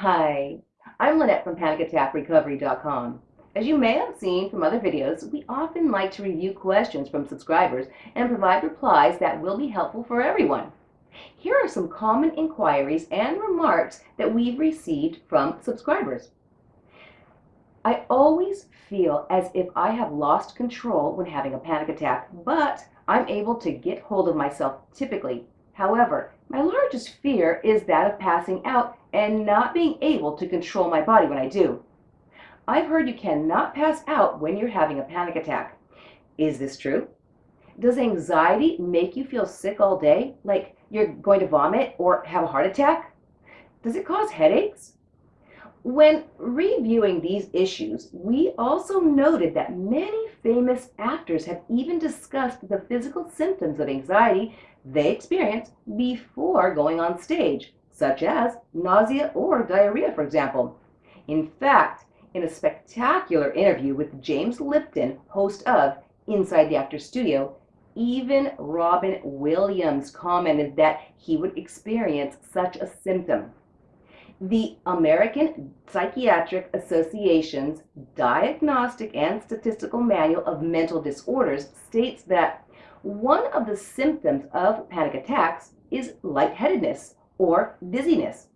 Hi, I'm Lynette from PanicAttackRecovery.com. As you may have seen from other videos, we often like to review questions from subscribers and provide replies that will be helpful for everyone. Here are some common inquiries and remarks that we've received from subscribers. I always feel as if I have lost control when having a panic attack, but I'm able to get hold of myself typically. However, my largest fear is that of passing out and not being able to control my body when I do. I've heard you cannot pass out when you're having a panic attack. Is this true? Does anxiety make you feel sick all day, like you're going to vomit or have a heart attack? Does it cause headaches? When reviewing these issues, we also noted that many famous actors have even discussed the physical symptoms of anxiety they experience before going on stage, such as nausea or diarrhea, for example. In fact, in a spectacular interview with James Lipton, host of Inside the Actor's Studio, even Robin Williams commented that he would experience such a symptom. The American Psychiatric Association's Diagnostic and Statistical Manual of Mental Disorders states that one of the symptoms of panic attacks is lightheadedness or dizziness.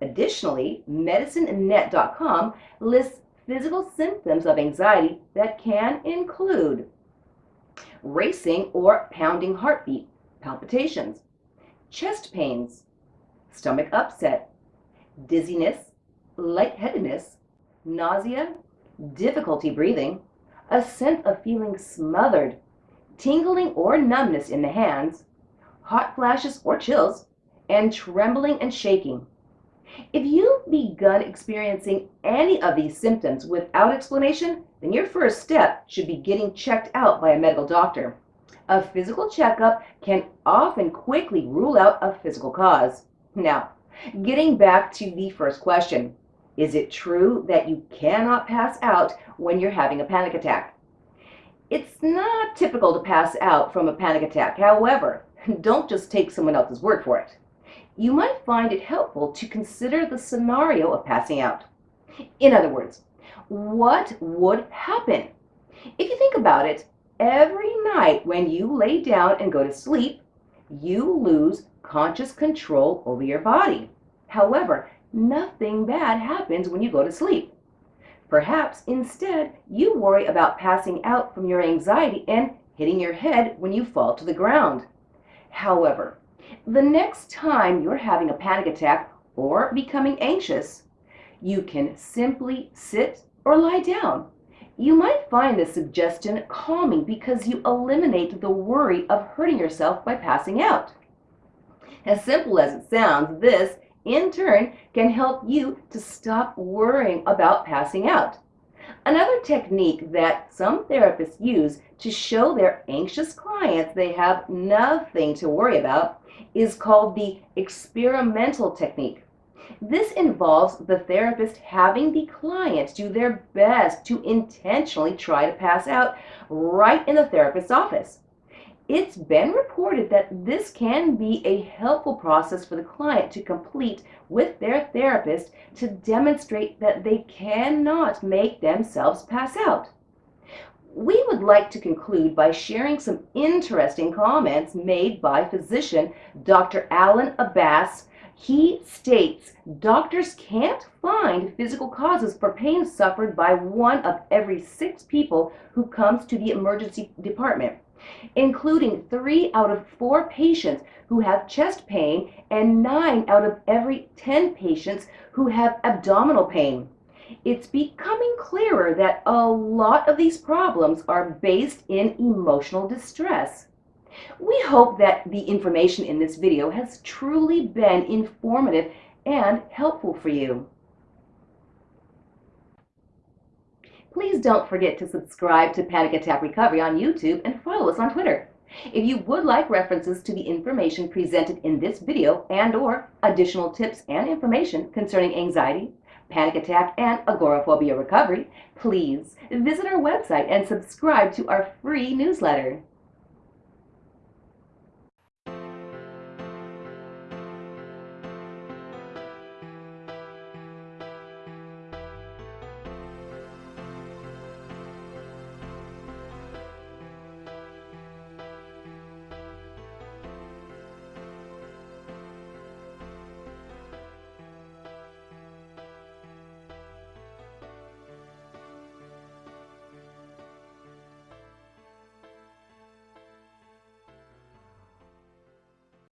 Additionally, MedicineNet.com lists physical symptoms of anxiety that can include racing or pounding heartbeat, palpitations, chest pains, stomach upset, dizziness, lightheadedness, nausea, difficulty breathing, a sense of feeling smothered, tingling or numbness in the hands, hot flashes or chills, and trembling and shaking. If you've begun experiencing any of these symptoms without explanation, then your first step should be getting checked out by a medical doctor. A physical checkup can often quickly rule out a physical cause. Now, Getting back to the first question, is it true that you cannot pass out when you're having a panic attack? It's not typical to pass out from a panic attack. However, don't just take someone else's word for it. You might find it helpful to consider the scenario of passing out. In other words, what would happen? If you think about it, every night when you lay down and go to sleep, you lose conscious control over your body. However, nothing bad happens when you go to sleep. Perhaps instead you worry about passing out from your anxiety and hitting your head when you fall to the ground. However, the next time you're having a panic attack or becoming anxious, you can simply sit or lie down. You might find this suggestion calming because you eliminate the worry of hurting yourself by passing out. As simple as it sounds, this, in turn, can help you to stop worrying about passing out. Another technique that some therapists use to show their anxious clients they have nothing to worry about is called the experimental technique. This involves the therapist having the client do their best to intentionally try to pass out right in the therapist's office. It's been reported that this can be a helpful process for the client to complete with their therapist to demonstrate that they cannot make themselves pass out. We would like to conclude by sharing some interesting comments made by physician Dr. Allan Abbass. He states doctors can't find physical causes for pain suffered by one of every six people who comes to the emergency department including three out of four patients who have chest pain and nine out of every 10 patients who have abdominal pain. It's becoming clearer that a lot of these problems are based in emotional distress. We hope that the information in this video has truly been informative and helpful for you. Please don't forget to subscribe to Panic Attack Recovery on YouTube and follow us on Twitter. If you would like references to the information presented in this video and or additional tips and information concerning anxiety, panic attack, and agoraphobia recovery, please visit our website and subscribe to our free newsletter.